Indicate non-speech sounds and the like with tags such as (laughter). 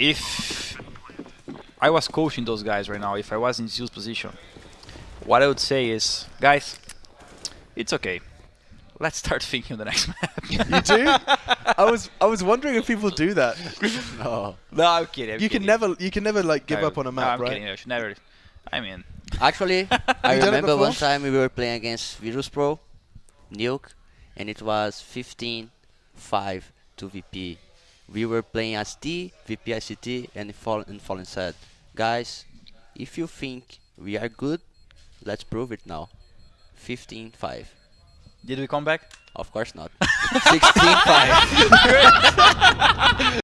if I was coaching those guys right now, if I was in Zill's position, what I would say is, guys, it's okay. Let's start (laughs) thinking of the next map. You do? I was I was wondering if people do that. (laughs) No. no, I'm kidding. I'm you can never you can never like give No, up on a no, map, I'm right? kidding. I should never. I mean, Actually, (laughs) I You done it remember one time we were playing against Virtus.pro, Nuke, and it was 15-5 to VP. We were playing as T, VPICT and Fallen, and Fallen said, guys, if you think we are good, let's prove it now. 15-5. did we come back? Of course not. (laughs) 16-5. (laughs)